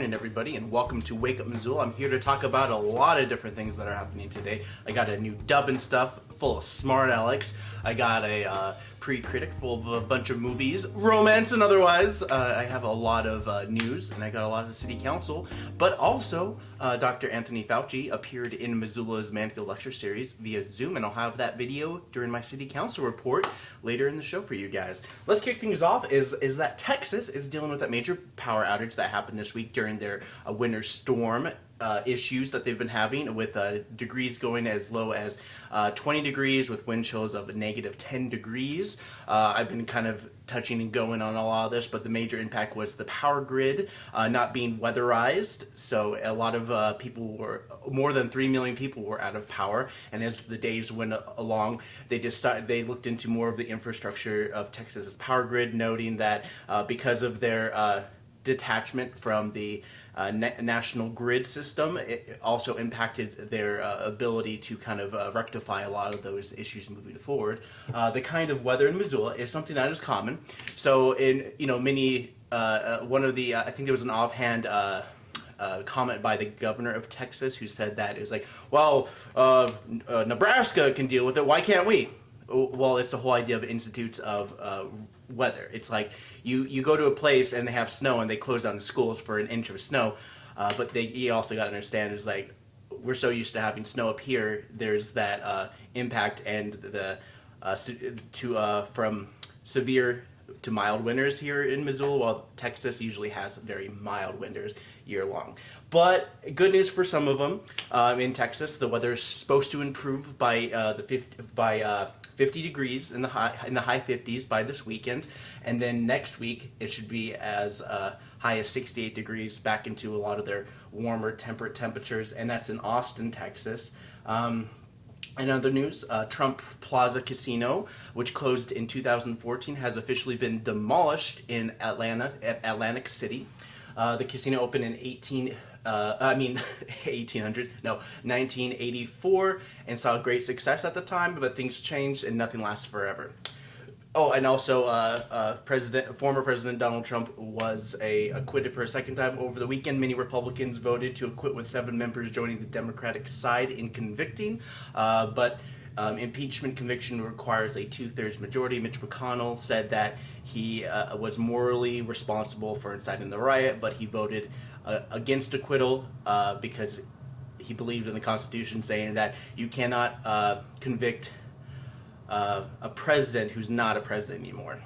morning, everybody, and welcome to Wake Up Missoula. I'm here to talk about a lot of different things that are happening today. I got a new dub and stuff full of smart Alex. I got a uh, pre-critic full of a bunch of movies, romance and otherwise. Uh, I have a lot of uh, news, and I got a lot of city council. But also, uh, Dr. Anthony Fauci appeared in Missoula's Mansfield Lecture Series via Zoom, and I'll have that video during my city council report later in the show for you guys. Let's kick things off. Is is that Texas is dealing with that major power outage that happened this week during their uh, winter storm uh, issues that they've been having with uh, degrees going as low as uh, 20 degrees with wind chills of negative 10 degrees. Uh, I've been kind of touching and going on a lot of this, but the major impact was the power grid uh, not being weatherized. So a lot of uh, people were, more than 3 million people were out of power. And as the days went along, they just started, they looked into more of the infrastructure of Texas's power grid, noting that because of their detachment from the uh, na national grid system. It also impacted their uh, ability to kind of uh, rectify a lot of those issues moving forward. Uh, the kind of weather in Missoula is something that is common. So in you know many uh, uh, one of the I think there was an offhand. Uh, comment by the governor of Texas who said that is like, well, uh, uh, Nebraska can deal with it. Why can't we? Well, it's the whole idea of institutes of weather. It's like you you go to a place and they have snow and they close down the schools for an inch of snow, uh, but they you also got to understand is like we're so used to having snow up here. There's that uh, impact and the uh, to uh, from severe to mild winters here in Missoula, while Texas usually has very mild winters year long. But good news for some of them. Um, in Texas, the weather is supposed to improve by uh, the 50, by uh, 50 degrees in the high in the high 50s by this weekend, and then next week it should be as uh, high as 68 degrees back into a lot of their warmer temperate temperatures, and that's in Austin, Texas. Um, in other news, uh, Trump Plaza Casino, which closed in 2014, has officially been demolished in Atlanta at Atlantic City. Uh, the casino opened in 18, uh, I mean 1800, no, 1984, and saw great success at the time, but things changed and nothing lasts forever. Oh, and also, uh, uh, President, former President Donald Trump was a, acquitted for a second time over the weekend. Many Republicans voted to acquit, with seven members joining the Democratic side in convicting. Uh, but um, impeachment conviction requires a two-thirds majority. Mitch McConnell said that he uh, was morally responsible for inciting the riot, but he voted uh, against acquittal uh, because he believed in the Constitution, saying that you cannot convict uh, a president who's not a president anymore.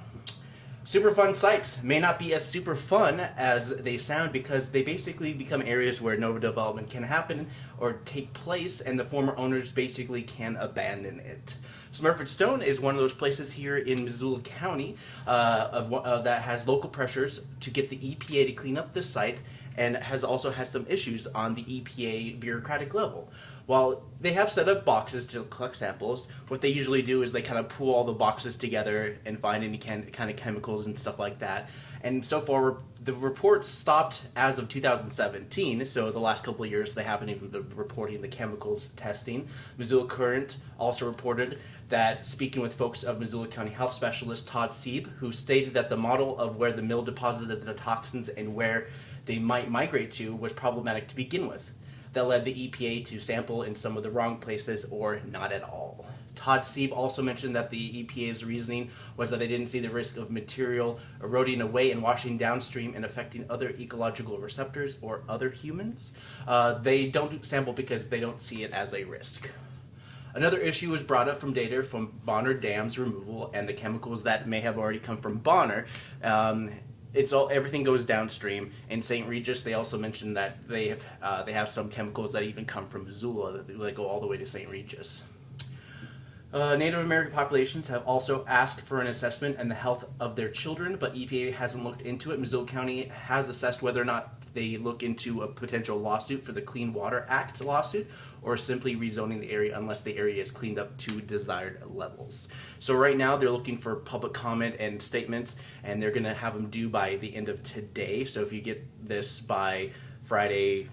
Superfund sites may not be as super fun as they sound because they basically become areas where Nova development can happen or take place and the former owners basically can abandon it. Smurfit Stone is one of those places here in Missoula County uh, of, uh, that has local pressures to get the EPA to clean up the site and has also had some issues on the EPA bureaucratic level. While they have set up boxes to collect samples, what they usually do is they kind of pool all the boxes together and find any can, kind of chemicals and stuff like that. And so far, the reports stopped as of 2017, so the last couple of years they haven't even been reporting the chemicals testing. Missoula Current also reported that speaking with folks of Missoula County Health Specialist Todd Sieb, who stated that the model of where the mill deposited the toxins and where they might migrate to was problematic to begin with that led the EPA to sample in some of the wrong places or not at all. Todd Sieb also mentioned that the EPA's reasoning was that they didn't see the risk of material eroding away and washing downstream and affecting other ecological receptors or other humans. Uh, they don't sample because they don't see it as a risk. Another issue was brought up from data from Bonner Dam's removal and the chemicals that may have already come from Bonner. Um, it's all everything goes downstream. In St. Regis, they also mentioned that they have uh, they have some chemicals that even come from Missoula that, go all the way to St. Regis. Uh, Native American populations have also asked for an assessment and the health of their children, but EPA hasn't looked into it. Missoula County has assessed whether or not they look into a potential lawsuit for the Clean Water Act lawsuit or simply rezoning the area unless the area is cleaned up to desired levels. So right now they're looking for public comment and statements and they're going to have them due by the end of today. So if you get this by Friday,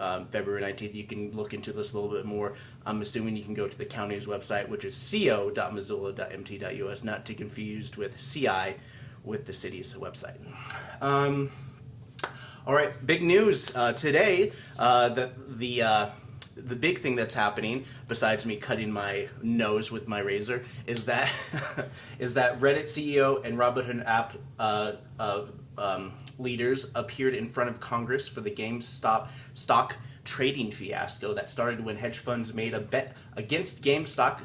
um, February 19th, you can look into this a little bit more. I'm assuming you can go to the county's website, which is co.missoula.mt.us, not to confused with CI with the city's website. Um, All right, big news uh, today. Uh, the the uh, the big thing that's happening, besides me cutting my nose with my razor, is that is that Reddit CEO and Robinhood app uh, um, leaders appeared in front of Congress for the GameStop stock trading fiasco that started when hedge funds made a bet against GameStop,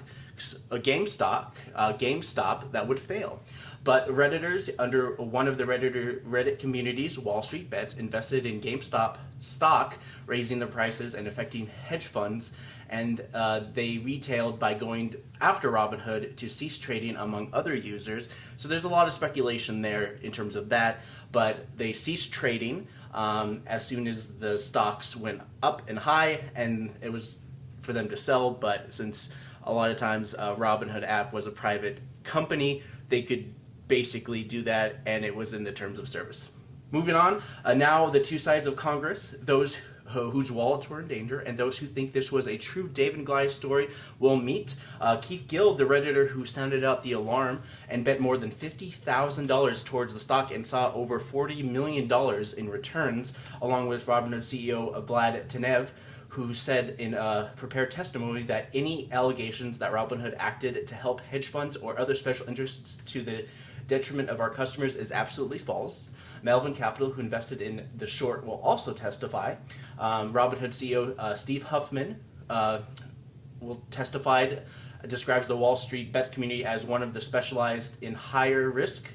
a GameStop, uh, GameStop that would fail. But Redditors under one of the Redditor, Reddit communities, Wall Street Bets, invested in GameStop stock, raising the prices and affecting hedge funds. And uh, they retailed by going after Robinhood to cease trading among other users. So there's a lot of speculation there in terms of that. But they ceased trading um, as soon as the stocks went up and high, and it was for them to sell. But since a lot of times uh, Robinhood app was a private company, they could basically do that, and it was in the terms of service. Moving on, uh, now the two sides of Congress, those whose wallets were in danger, and those who think this was a true David and Goliath story will meet. Uh, Keith Gill, the Redditor who sounded out the alarm and bet more than $50,000 towards the stock and saw over $40 million in returns, along with Robinhood CEO Vlad Tenev, who said in a prepared testimony that any allegations that Robinhood acted to help hedge funds or other special interests to the detriment of our customers is absolutely false. Melvin Capital, who invested in the short, will also testify. Um, Robinhood CEO uh, Steve Huffman uh, will testify, describes the Wall Street bets community as one of the specialized in higher risk,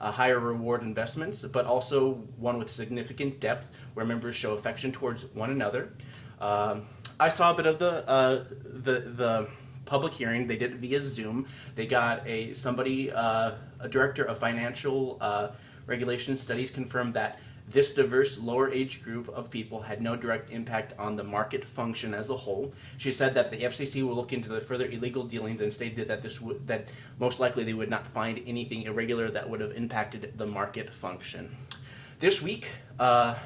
uh, higher reward investments, but also one with significant depth where members show affection towards one another. Um, I saw a bit of the uh, the the public hearing. They did it via Zoom. They got a somebody, uh, a director of financial uh, regulation studies, confirmed that this diverse lower age group of people had no direct impact on the market function as a whole. She said that the FCC will look into the further illegal dealings and stated that this that most likely they would not find anything irregular that would have impacted the market function. This week, uh,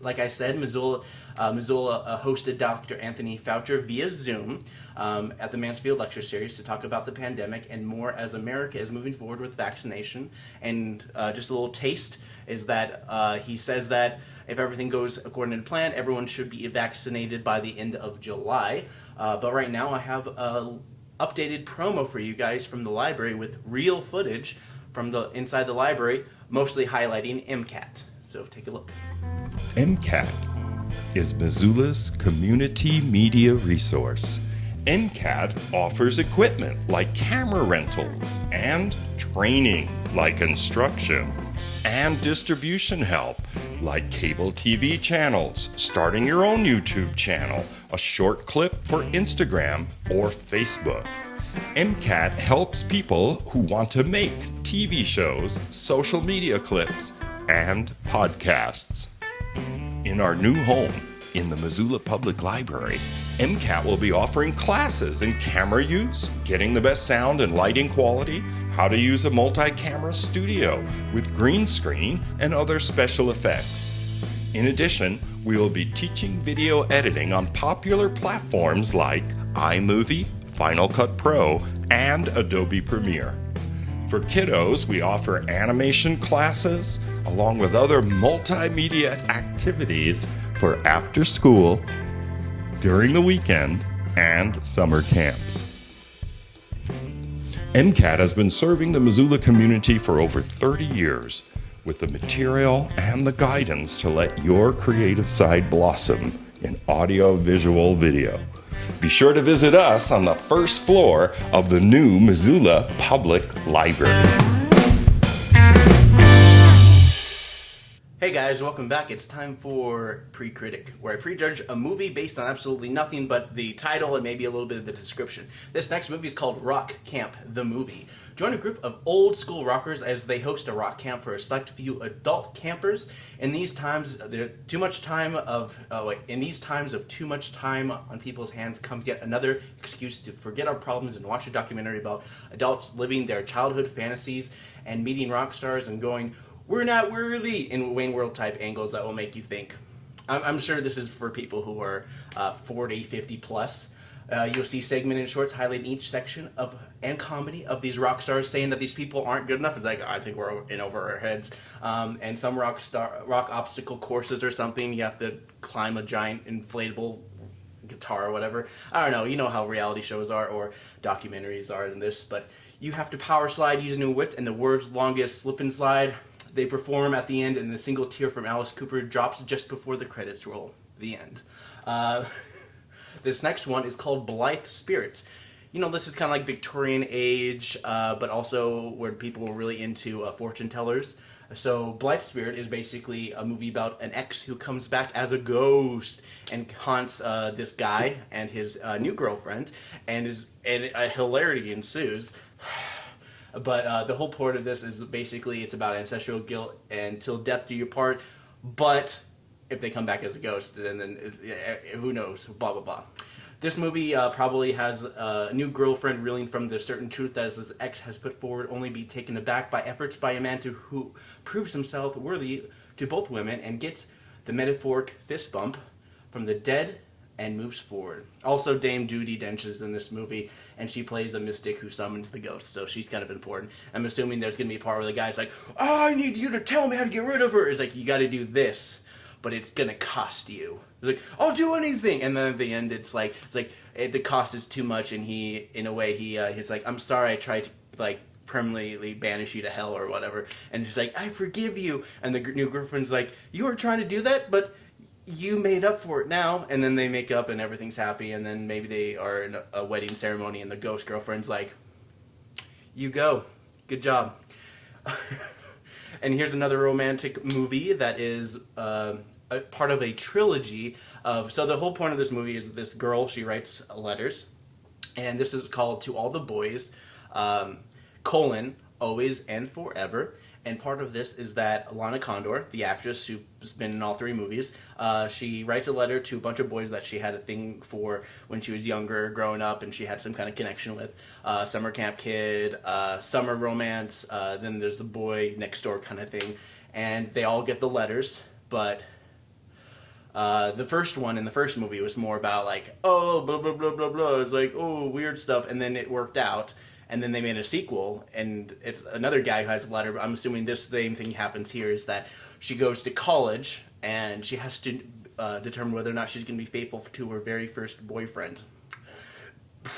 like I said, Missoula, uh, Missoula uh, hosted Dr. Anthony Fauci via Zoom um, at the Mansfield Lecture Series to talk about the pandemic and more as America is moving forward with vaccination. And uh, just a little taste is that uh, he says that if everything goes according to plan, everyone should be vaccinated by the end of July. Uh, but right now, I have a updated promo for you guys from the library with real footage from the inside the library, mostly highlighting MCAT. So take a look. MCAT is Missoula's community media resource. MCAT offers equipment like camera rentals and training like instruction and distribution help like cable TV channels, starting your own YouTube channel, a short clip for Instagram or Facebook. MCAT helps people who want to make TV shows, social media clips, and podcasts. In our new home in the Missoula Public Library, MCAT will be offering classes in camera use, getting the best sound and lighting quality, how to use a multi camera studio with green screen and other special effects. In addition, we will be teaching video editing on popular platforms like iMovie, Final Cut Pro, and Adobe Premiere. For kiddos, we offer animation classes along with other multimedia activities for after school, during the weekend, and summer camps. MCAT has been serving the Missoula community for over 30 years with the material and the guidance to let your creative side blossom in audio, visual, video. Be sure to visit us on the first floor of the new Missoula Public Library. Hey guys, welcome back. It's time for Pre-Critic, where I prejudge a movie based on absolutely nothing but the title and maybe a little bit of the description. This next movie is called Rock Camp, the movie. Join a group of old school rockers as they host a rock camp for a select few adult campers. In these times, there too much time of uh, wait, in these times of too much time on people's hands comes yet another excuse to forget our problems and watch a documentary about adults living their childhood fantasies and meeting rock stars and going we're not worthy in Wayne World type angles that will make you think. I'm, I'm sure this is for people who are uh, 40, 50 plus. Uh, you'll see segmented shorts highlighting each section of and comedy of these rock stars saying that these people aren't good enough. It's like I think we're in over our heads. Um, and some rock star rock obstacle courses or something. You have to climb a giant inflatable guitar or whatever. I don't know. You know how reality shows are or documentaries are in this, but you have to power slide using a width and the world's longest slip and slide. They perform at the end, and the single tear from Alice Cooper drops just before the credits roll. The end. Uh, this next one is called Blithe Spirits. You know, this is kind of like Victorian age, uh, but also where people were really into uh, fortune tellers. So, Blithe Spirit is basically a movie about an ex who comes back as a ghost and haunts uh, this guy and his uh, new girlfriend, and is and a hilarity ensues. But uh, the whole point of this is basically it's about ancestral guilt and till death do you part. But if they come back as a ghost, then then uh, who knows? Blah blah blah. This movie uh, probably has a new girlfriend reeling from the certain truth that his ex has put forward, only be taken aback by efforts by a man to who proves himself worthy to both women and gets the metaphoric fist bump from the dead and moves forward. Also, Dame Judi Dench is in this movie, and she plays a mystic who summons the ghost, so she's kind of important. I'm assuming there's going to be a part where the guy's like, oh, I need you to tell me how to get rid of her. It's like, you got to do this, but it's going to cost you. It's like, I'll do anything. And then at the end, it's like, it's like, it, the cost is too much, and he, in a way, he, uh, he's like, I'm sorry I tried to, like, permanently banish you to hell or whatever. And she's like, I forgive you. And the new girlfriend's like, you were trying to do that, but you made up for it now. And then they make up and everything's happy. And then maybe they are in a wedding ceremony and the ghost girlfriend's like you go. Good job. And here's another romantic movie that is uh, a part of a trilogy of so the whole point of this movie is this girl she writes letters. And this is called to all the boys. Um, colon always and forever and part of this is that Lana Condor, the actress who's been in all three movies, uh, she writes a letter to a bunch of boys that she had a thing for when she was younger, growing up, and she had some kind of connection with. Uh, summer camp kid, uh, summer romance, uh, then there's the boy next door kind of thing. And they all get the letters, but uh, the first one in the first movie was more about like, oh, blah, blah, blah, blah, blah. It's like, oh, weird stuff. And then it worked out and then they made a sequel and it's another guy who has a letter i'm assuming this same thing happens here is that she goes to college and she has to uh, determine whether or not she's going to be faithful to her very first boyfriend.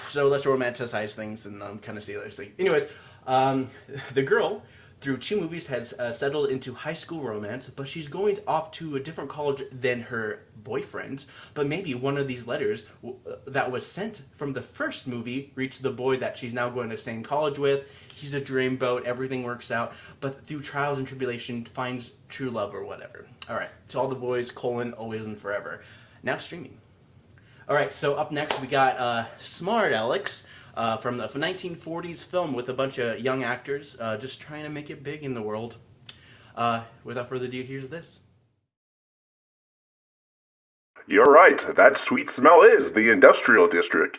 So let's romanticize things and um, kind of see this thing anyways um, the girl through two movies has uh, settled into high school romance, but she's going off to a different college than her boyfriend. But maybe one of these letters uh, that was sent from the first movie reached the boy that she's now going to same college with. He's a dreamboat, everything works out, but through trials and tribulation finds true love or whatever. All right, to all the boys, colon, always and forever. Now streaming. All right, so up next we got uh, Smart Alex uh, from the 1940s film with a bunch of young actors uh, just trying to make it big in the world. Uh, without further ado, here's this. You're right. That sweet smell is the industrial district.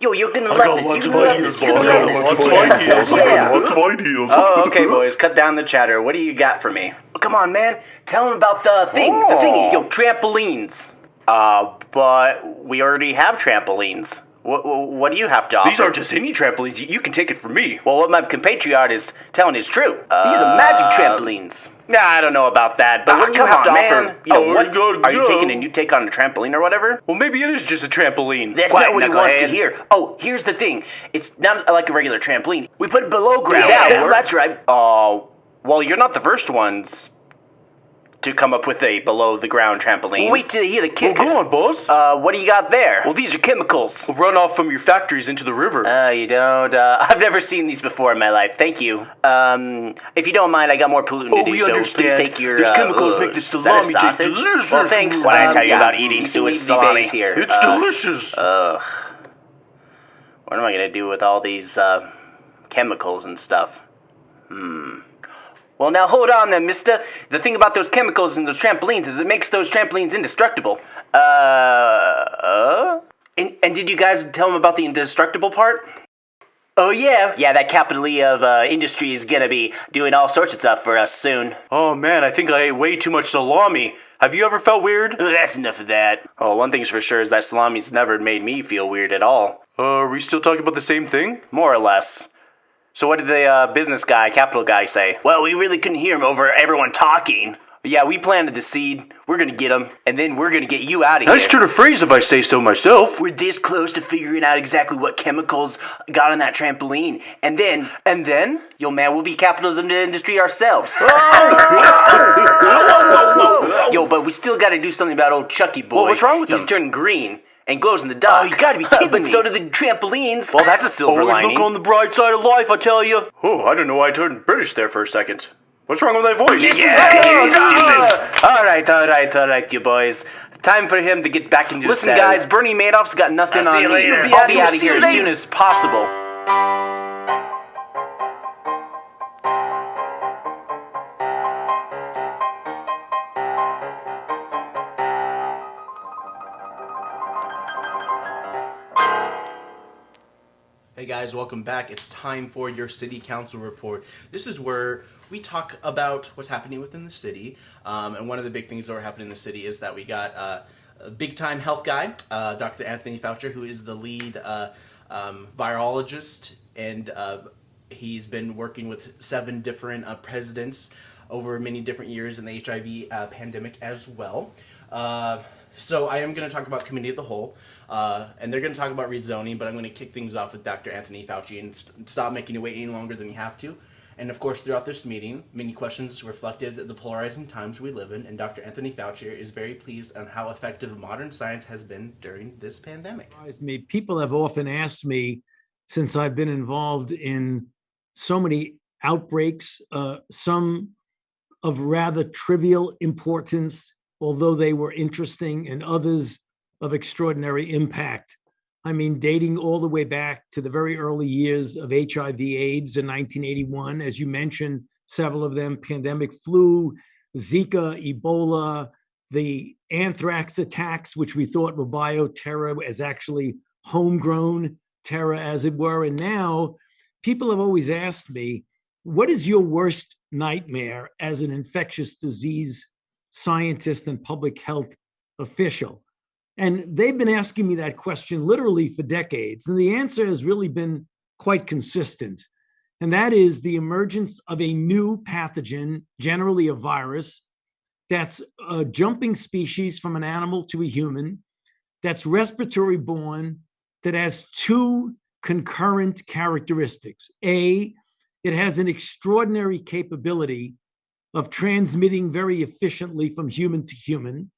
Yo, you're gonna I love got this. lots You're of love ideas, this. You're gonna love this. lots of Yeah. ideas. Yeah. lots of ideas. Oh, okay, boys. Cut down the chatter. What do you got for me? Come on, man. Tell him about the thing. The Oh. thingy. Yo, trampolines. Uh, but we already have trampolines. What, what do you have to offer? These aren't just any trampolines. You- You can take it from me. Well, what my compatriot is telling is true. These are magic trampolines. Nah, I don't know about that. But Ah, what do you have on, to man. offer? You know, Oh, what go- are you taking a new take on a trampoline or whatever? Well, maybe it is just a trampoline. That's Quiet, not what he wants to hear. Oh, here's the thing. It's not like a regular trampoline. We put it below ground. Yeah, we're- that's right. Oh, well, you're not the first ones to come up with a below the ground trampoline. wait till you hear the Well, kick. go on, boss. Uh, what do you got there? well, these are chemicals. Run off from your factories into the river. Uh, you don't. Uh, I've never seen these before in my life. Thank you. Um, if you don't mind, I got more polluting Oh, to do. we so understand. please take your. These uh, chemicals uh, make the is that a salami taste sausage? delicious. Well, thanks. What What did I um, tell you yeah, about eating can suet eat salami? here. It's Uh, delicious. Ugh. What am I gonna do with all these uh, chemicals and stuff? Hmm. Well, now hold on then, mister. The thing about those chemicals and those trampolines is it makes those trampolines indestructible. Uh. uh? And, and did you guys tell him about the indestructible part? Oh yeah, yeah. That capital E of uh, industry is gonna be doing all sorts of stuff for us soon. Oh man, I think I ate way too much salami. Have you ever felt weird? Oh, that's enough of that. Oh, one thing's for sure is that salami's never made me feel weird at all. Uh, are we still talking about the same thing? More or less. So what did the uh, business guy, capital guy, say? Well, we really couldn't hear him over everyone talking. Yeah, we planted the seed. We're gonna get him, and then we're gonna get you out of Nice here. turn of phrase if I say so myself. We're this close to figuring out exactly what chemicals got on that trampoline, and then, and then, yo man, we'll be the industry ourselves. yo, but we still got to do something about old Chucky boy. Well, what's wrong with He's him? turned green and glows in the dark. Oh, you gotta be kidding but me. so do the trampolines. Well, that's a silver Always lining. look on the bright side of life, I tell you. Oh, I don't know why I turned British there for a second. What's wrong with that voice? Yeah, stupid. All right, all right, all right, you boys. Time for him to get back into Listen, the saddle. guys, Bernie Madoff's got nothing I'll see on you me. later. I'll be Yeah, out of see here as soon as possible. Guys, welcome back. It's time for your city council report. This is where we talk about what's happening within the city. Um, and one of the big things that are happening in the city is that we got uh, a big time health guy, uh, Dr. Anthony Fauci, who is the lead uh, um, virologist, and uh, he's been working with seven different uh, presidents over many different years in the HIV uh, pandemic as well. So I am going to talk about committee of the whole, uh, and they're going to talk about rezoning. But I'm going to kick things off with Dr. Anthony Fauci and st- stop making you wait any longer than you have to. And of course, throughout this meeting, many questions reflected the polarizing times we live in, and Dr. Anthony Fauci is very pleased on how effective modern science has been during this pandemic. me. People have often asked me since I've been involved in so many outbreaks, uh, some of rather trivial importance, although they were interesting, and others of extraordinary impact. I mean, dating all the way back to the very early years of HIV AIDS in 1981, as you mentioned, several of them pandemic flu, Zika, Ebola, the anthrax attacks, which we thought were bioterror, as actually homegrown terror, as it were. And now people have always asked me, what is your worst nightmare as an infectious disease scientist and public health official? And they've been asking me that question literally for decades. And the answer has really been quite consistent. And that is the emergence of a new pathogen, generally a virus, that's a jumping species from an animal to a human, that's respiratory borne, that has two concurrent characteristics. A, it has an extraordinary capability of transmitting very efficiently from human to human.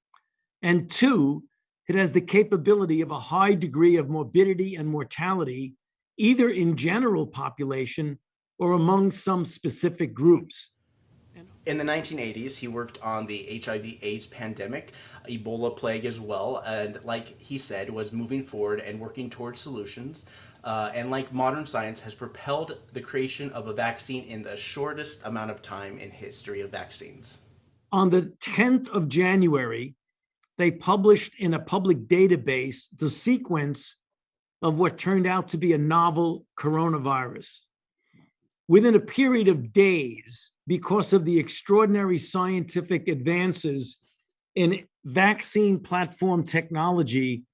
And two, it has the capability of a high degree of morbidity and mortality, either in general population or among some specific groups. In the 1980s, he worked on the HIV/AIDS pandemic, Ebola plague as well, and like he said, was moving forward and working towards solutions. Uh, and like modern science, has propelled the creation of a vaccine in the shortest amount of time in history of vaccines. On the 10th of January, they published in a public database the sequence of what turned out to be a novel coronavirus. Within a period of days, because of the extraordinary scientific advances in vaccine platform technology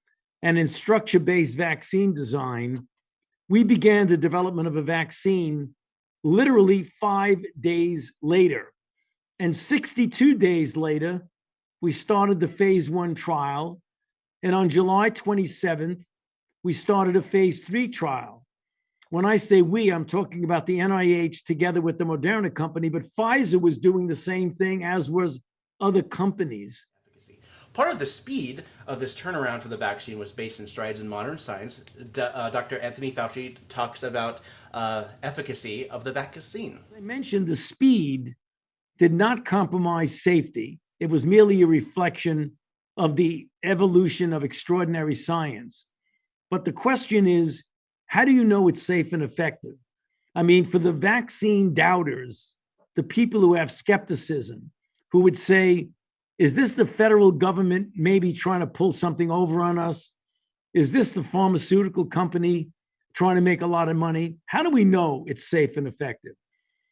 and in structure based vaccine design, we began the development of a vaccine literally five days later. And 62 days later, we started the phase one trial. And on July 27th, we started a phase three trial. When I say we, I'm talking about the NIH together with the Moderna company, but Pfizer was doing the same thing, as was other companies. Part of the speed of this turnaround for the vaccine was based in strides in modern science. D- uh, Dr. Anthony Fauci talks about uh, efficacy of the vaccine. I mentioned the speed did not compromise safety. It was merely a reflection of the evolution of extraordinary science. But the question is, how do you know it's safe and effective? I mean, for the vaccine doubters, the people who have skepticism, who would say, is this the federal government maybe trying to pull something over on us? Is this the pharmaceutical company trying to make a lot of money. How do we know it's safe and effective?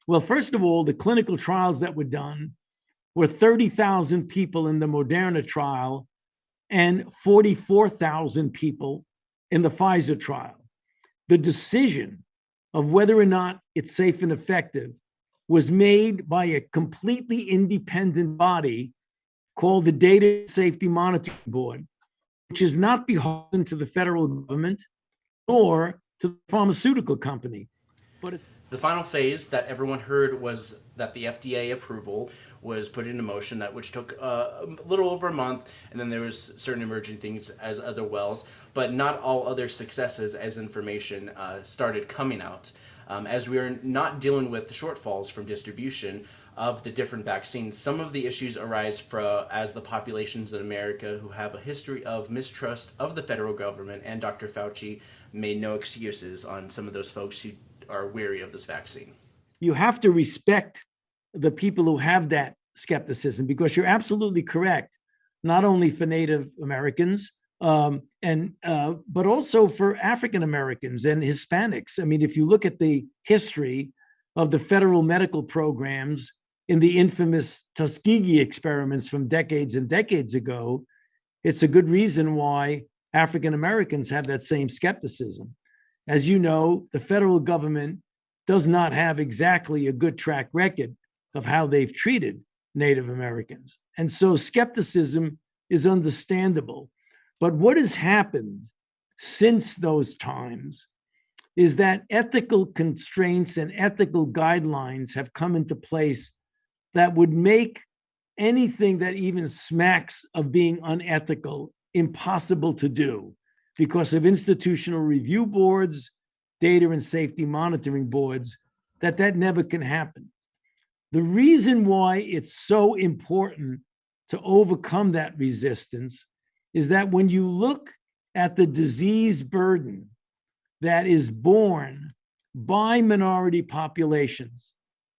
Well, first of all, the clinical trials that were done were 30,000 people in the Moderna trial and 44,000 people in the Pfizer trial. The decision of whether or not it's safe and effective was made by a completely independent body called the Data Safety Monitoring Board, which is not beholden to the federal government nor to the pharmaceutical company. But The final phase that everyone heard was that the FDA approval was put into motion, that which took uh, a little over a month, and then there was certain emerging things as other wells, but not all other successes as information uh, started coming out. Um, as we are not dealing with the shortfalls from distribution of the different vaccines, some of the issues arise for, as the populations in America who have a history of mistrust of the federal government and Dr. Fauci made no excuses on some of those folks who are weary of this vaccine. you have to respect the people who have that skepticism because you're absolutely correct not only for native americans um, and uh, but also for african americans and hispanics i mean if you look at the history of the federal medical programs in the infamous tuskegee experiments from decades and decades ago it's a good reason why african americans have that same skepticism as you know the federal government does not have exactly a good track record of how they've treated Native Americans. And so skepticism is understandable. But what has happened since those times is that ethical constraints and ethical guidelines have come into place that would make anything that even smacks of being unethical impossible to do because of institutional review boards data and safety monitoring boards that that never can happen. The reason why it's so important to overcome that resistance is that when you look at the disease burden that is borne by minority populations,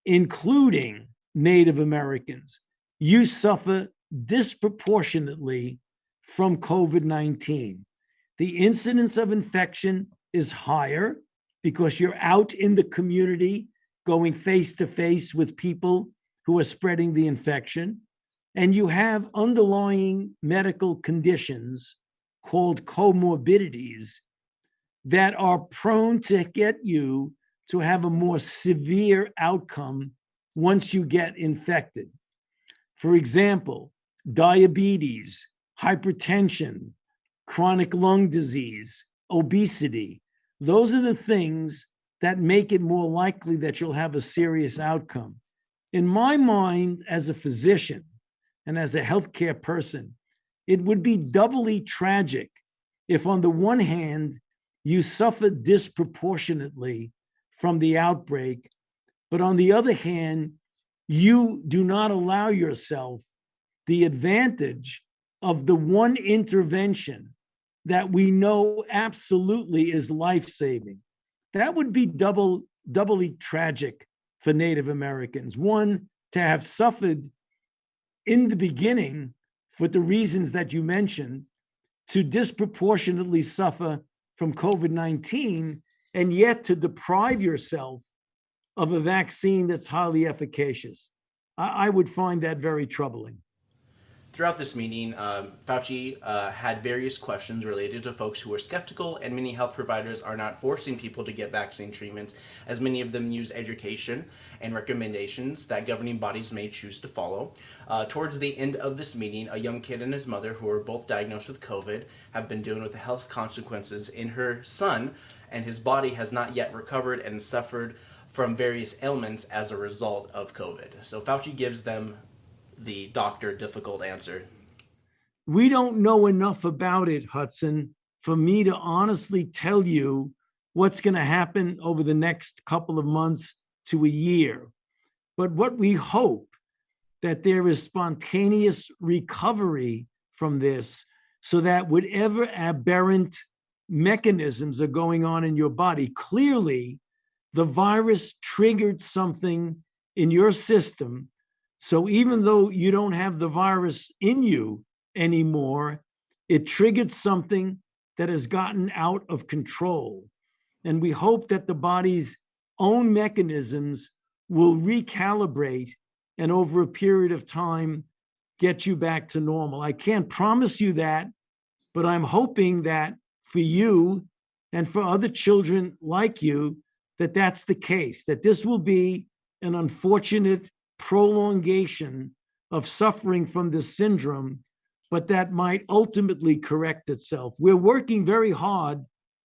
including Native Americans, you suffer disproportionately from COVID 19. The incidence of infection is higher because you're out in the community going face to face with people who are spreading the infection. And you have underlying medical conditions called comorbidities that are prone to get you to have a more severe outcome once you get infected. For example, diabetes, hypertension, chronic lung disease, obesity, those are the things that make it more likely that you'll have a serious outcome. In my mind, as a physician and as a healthcare person, it would be doubly tragic if, on the one hand, you suffer disproportionately from the outbreak, but on the other hand, you do not allow yourself the advantage of the one intervention that we know absolutely is life saving. That would be double doubly tragic for Native Americans. One, to have suffered in the beginning for the reasons that you mentioned, to disproportionately suffer from COVID 19, and yet to deprive yourself of a vaccine that's highly efficacious. I, I would find that very troubling. Throughout this meeting, um, Fauci uh, had various questions related to folks who are skeptical, and many health providers are not forcing people to get vaccine treatments, as many of them use education and recommendations that governing bodies may choose to follow. Uh, towards the end of this meeting, a young kid and his mother, who are both diagnosed with COVID, have been dealing with the health consequences in her son, and his body has not yet recovered and suffered from various ailments as a result of COVID. So Fauci gives them the doctor difficult answer. We don't know enough about it, Hudson, for me to honestly tell you what's going to happen over the next couple of months to a year. But what we hope that there is spontaneous recovery from this so that whatever aberrant mechanisms are going on in your body, clearly the virus triggered something in your system so even though you don't have the virus in you anymore, it triggered something that has gotten out of control. And we hope that the body's own mechanisms will recalibrate and over a period of time get you back to normal. I can't promise you that, but I'm hoping that for you and for other children like you, that that's the case, that this will be an unfortunate prolongation of suffering from this syndrome, but that might ultimately correct itself. We're working very hard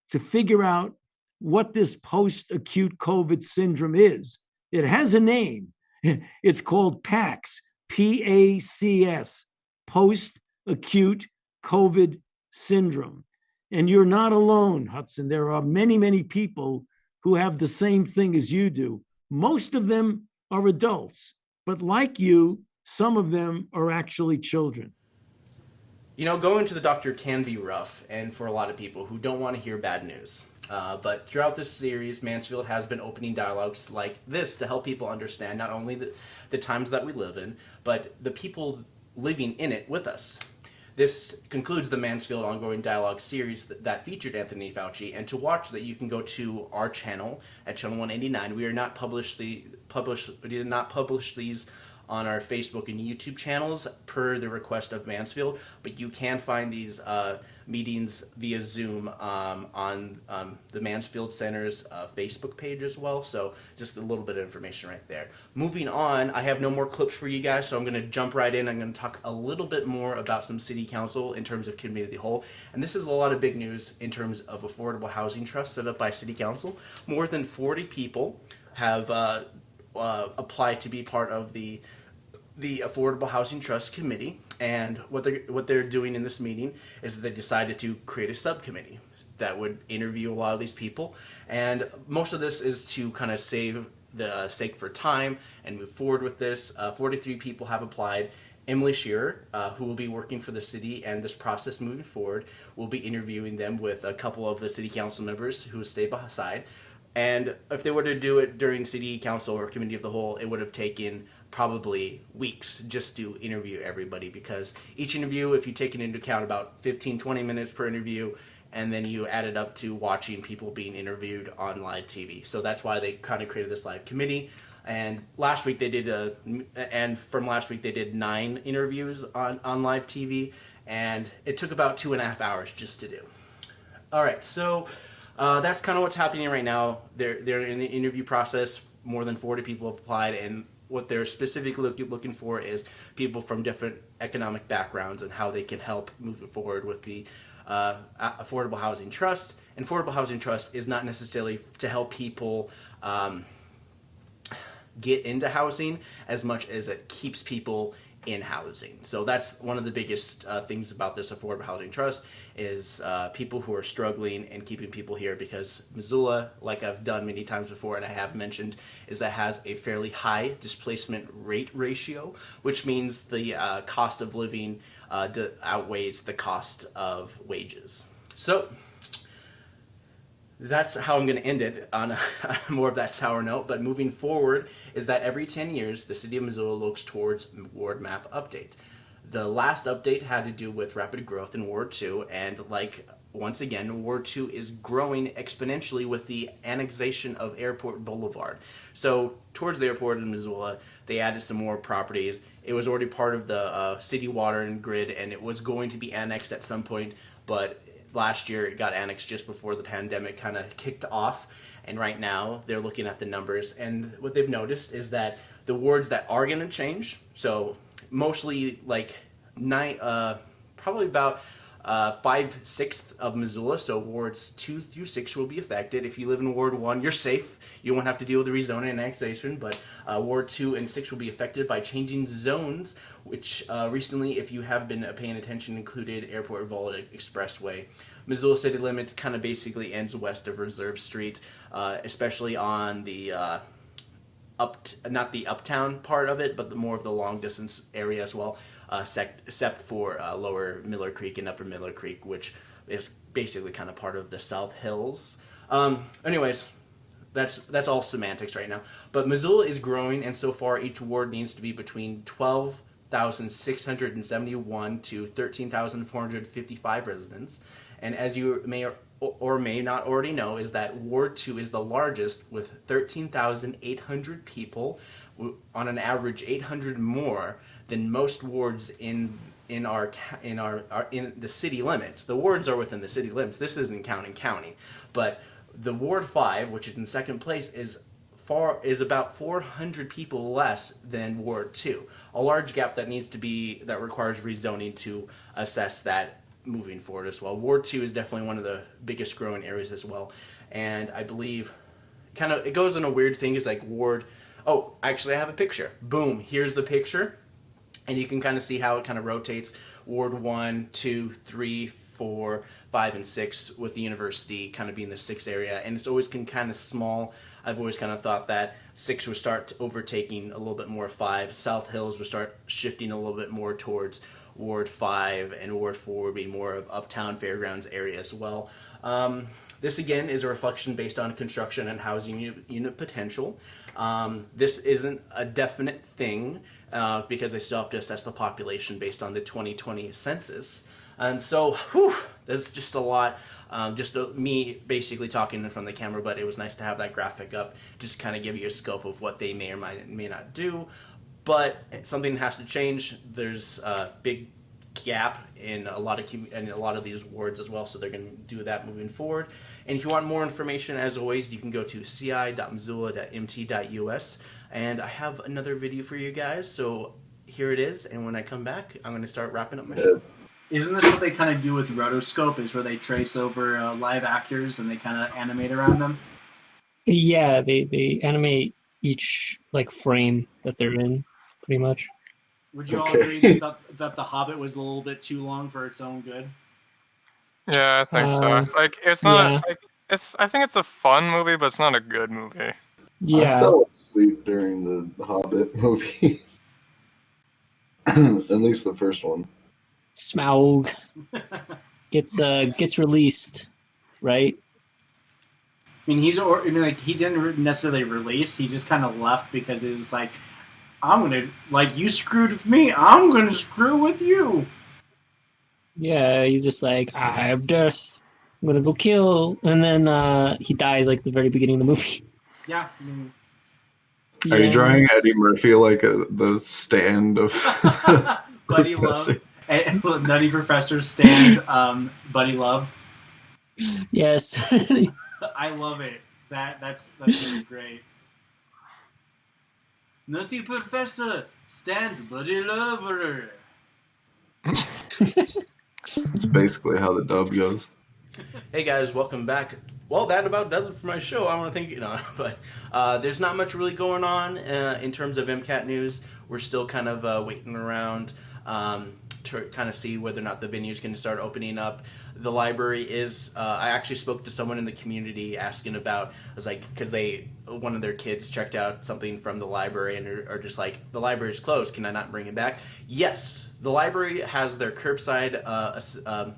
to figure out what this post acute COVID syndrome is. It has a name. It's called PACS, P A C S, post acute COVID syndrome. And you're not alone, Hudson. There are many, many people who have the same thing as you do. Most of them are adults, but like you, some of them are actually children. You know, going to the doctor can be rough, and for a lot of people who don't want to hear bad news. Uh, but throughout this series, Mansfield has been opening dialogues like this to help people understand not only the, the times that we live in, but the people living in it with us. This concludes the Mansfield Ongoing Dialogue series that, that, featured Anthony Fauci, and to watch that you can go to our channel at channel 189. We are not published the publish we did not publish these on our Facebook and YouTube channels per the request of Mansfield, but you can find these uh, meetings via Zoom um, on um, the Mansfield Center's uh, Facebook page as well. So just a little bit of information right there. Moving on, I have no more clips for you guys, so I'm going to jump right in. I'm going to talk a little bit more about some city council in terms of community the whole. And this is a lot of big news in terms of affordable housing trust set up by city council. More than 40 people have uh, uh, applied to be part of the the Affordable Housing Trust Committee, and what they're what they're doing in this meeting is they decided to create a subcommittee that would interview a lot of these people, and most of this is to kind of save the uh, sake for time and move forward with this. Uh, 43 people have applied. Emily Shearer, uh, who will be working for the city and this process moving forward, will be interviewing them with a couple of the city council members who stay beside. And if they were to do it during city council or committee of the whole, it would have taken probably weeks just to interview everybody because each interview, if you take it into account about 15, 20 minutes per interview, and then you add it up to watching people being interviewed on live TV. So that's why they kind of created this live committee. And last week they did a, and from last week they did nine interviews on, on live TV, and it took about two and a half hours just to do. All right, so uh, that's kind of what's happening right now. They're, they're in the interview process. More than 40 people have applied, and what they're specifically look, looking for is people from different economic backgrounds and how they can help move it forward with the uh, affordable housing trust. And affordable housing trust is not necessarily to help people um, get into housing as much as it keeps people in housing. So that's one of the biggest uh, things about this affordable housing trust is uh, people who are struggling and keeping people here because Missoula, like I've done many times before and I have mentioned, is that has a fairly high displacement rate ratio, which means the uh, cost of living uh, outweighs the cost of wages. So that's how I'm going to end it on a, more of that sour note. But moving forward is that every 10 years, the city of Missoula looks towards ward map update. The last update had to do with rapid growth in Ward 2, and like once again, Ward 2 is growing exponentially with the annexation of Airport Boulevard. So towards the airport in Missoula, they added some more properties. It was already part of the uh, city water and grid, and it was going to be annexed at some point, but last year it got annexed just before the pandemic kind of kicked off and right now they're looking at the numbers. And what they've noticed is that the wards that are going to change so mostly like nine uh, probably about uh, five sixths of Missoula, so wards two through six will be affected. If you live in Ward one, you're safe. You won't have to deal with the rezoning and annexation, but uh, Ward two and six will be affected by changing zones, which uh, recently, if you have been paying attention, included Airport Volta Expressway. Missoula city limits kind of basically ends west of Reserve Street, uh, especially on the uh, up not the uptown part of it, but the more of the long distance area as well except for uh, Lower Miller Creek and Upper Miller Creek, which is basically kind of part of the South Hills. Um, anyways, that's that's all semantics right now. But Missoula is growing, and so far each ward needs to be between 12,671 to 13,455 residents. And as you may or, or may not already know, is that Ward 2 is the largest with 13,800 people, on an average 800 more than most wards in in our in our, our in the city limits. The wards are within the city limits. This isn't counting county, but the Ward 5, which is in second place, is far is about 400 people less than Ward 2. A large gap that needs to be that requires rezoning to assess that moving forward as well. Ward 2 is definitely one of the biggest growing areas as well. And I believe kind of it goes in a weird thing is like Ward Oh, actually I have a picture. Boom, here's the picture. And you can kind of see how it kind of rotates. Ward 1, 2, 3, 4, 5, and 6 with the university kind of being the 6 area. And it's always can kind of small. I've always kind of thought that 6 would start overtaking a little bit more 5. South Hills would start shifting a little bit more towards Ward 5 and Ward 4 would be more of Uptown Fairgrounds area as well. Um, this again is a reflection based on construction and housing unit, unit potential. Um, this isn't a definite thing uh, because they still have to assess the population based on the 2020 census. And so, whew, that's just a lot. Um, just uh, me basically talking in front of the camera, but it was nice to have that graphic up, just kind of give you a scope of what they may or might, may not do. But something has to change. There's a big gap in a lot of commu- in a lot of these wards as well, so they're going to do that moving forward. And if you want more information, as always, you can go to ci.missoula.mt.us. And I have another video for you guys, so here it is. And when I come back, I'm going to start wrapping up my show. Isn't this what they kind of do with rotoscope? Is where they trace over uh, live actors and they kind of animate around them? Yeah, they they animate each like frame that they're in, pretty much. Would you all agree that, that The Hobbit was a little bit too long for its own good? Yeah, I think Uh, so. Like, it's not yeah. a, like, it's. I think it's a fun movie, but it's not a good movie. I Yeah, fell asleep during the Hobbit movie. At least the first one. Smaug gets uh gets released, right? I mean, he's or I mean, like he didn't necessarily release. He just kind of left because he was like, "I'm gonna like you screwed with me. I'm gonna screw with you." Yeah, he's just like, I have death. I'm gonna go kill, and then uh he dies like the very beginning of the movie. Yeah, I mean, Are you Yeah. drawing Eddie Murphy like a, the stand of Buddy Love, and Nutty Professor stand, um, Buddy Love. Yes. I love it. That that's that's really great. Nutty Professor stand, Buddy Lover. It's basically how the dub goes. Hey guys, welcome back. Well, that about does it for my show. I want to thank you, know, but uh, there's not much really going on uh, in terms of MCAT news. We're still kind of uh, waiting around um, to kind of see whether or not the venues can start opening up. The library is. Uh, I actually spoke to someone in the community asking about. I was like, because they one of their kids checked out something from the library and are, are just like, the library is closed. Can I not bring it back? Yes, the library has their curbside. Uh, um,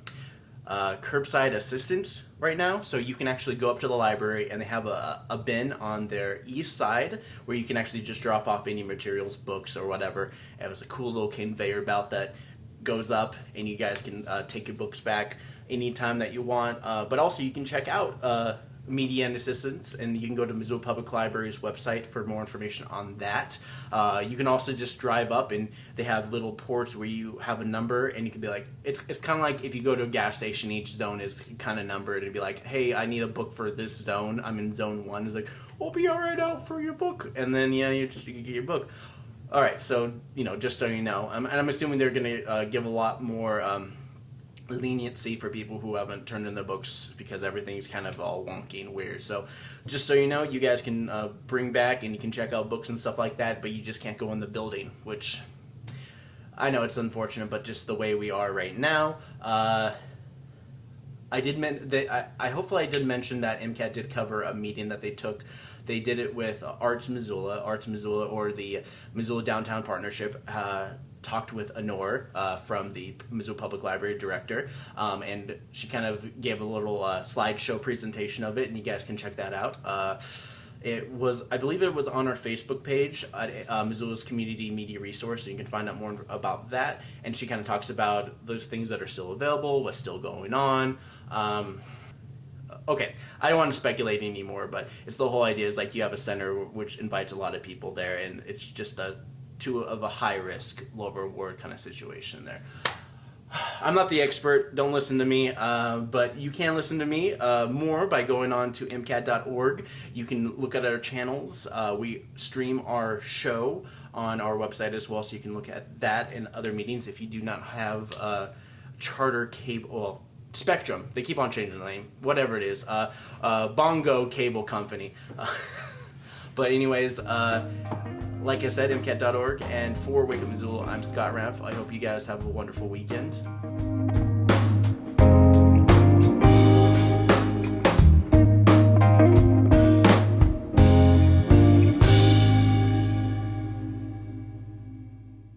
uh, curbside assistance right now. So you can actually go up to the library and they have a, a bin on their east side where you can actually just drop off any materials, books, or whatever. And it was a cool little conveyor belt that goes up and you guys can uh, take your books back anytime that you want. Uh, but also you can check out uh, media and assistance and you can go to Missoula Public Library's website for more information on that. Uh, you can also just drive up and they have little ports where you have a number and you can be like, it's, it's kind of like if you go to a gas station, each zone is kind of numbered. It'd be like, hey, I need a book for this zone. I'm in zone one. It's like, we'll be all right out for your book. And then, yeah, you just you get your book. All right, so, you know, just so you know, and I'm assuming they're going to uh, give a lot more. Um, leniency for people who haven't turned in their books because everything's kind of all wonky and weird. So, just so you know, you guys can uh, bring back and you can check out books and stuff like that, but you just can't go in the building, which I know it's unfortunate, but just the way we are right now. Uh, I did men- they, I, I hopefully I did mention that MCAT did cover a meeting that they took. They did it with Arts Missoula, Arts Missoula, or the Missoula Downtown Partnership. Uh, talked with Honor uh, from the Missoula Public Library director, um, and she kind of gave a little uh, slideshow presentation of it, and you guys can check that out. Uh, It was, I believe, it was on our Facebook page at uh, Missoula's Community Media Resource, so you can find out more about that. And she kind of talks about those things that are still available, what's still going on. Um, okay, I don't want to speculate anymore, but it's the whole idea is like you have a center which invites a lot of people there, and it's just a two of a high risk, low reward kind of situation there. I'm not the expert. Don't listen to me, uh, but you can listen to me uh, more by going on to mcat.org. You can look at our channels. Uh, we stream our show on our website as well, so you can look at that and other meetings. If you do not have uh, charter cable, well, Spectrum, they keep on changing the name, whatever it is, uh, uh, Bongo Cable Company. but anyways, like I said, mcat.org. And for Wake Up Missoula, I'm Scott Raff. I hope you guys have a wonderful weekend.